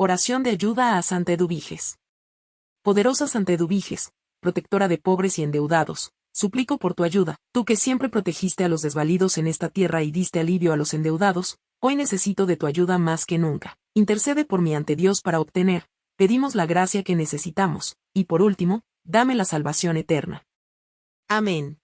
Oración de ayuda a Santa Eduviges. Poderosa Santa Eduviges, protectora de pobres y endeudados, suplico por tu ayuda, tú que siempre protegiste a los desvalidos en esta tierra y diste alivio a los endeudados, hoy necesito de tu ayuda más que nunca. Intercede por mí ante Dios para obtener, pedimos la gracia que necesitamos, y por último, dame la salvación eterna. Amén.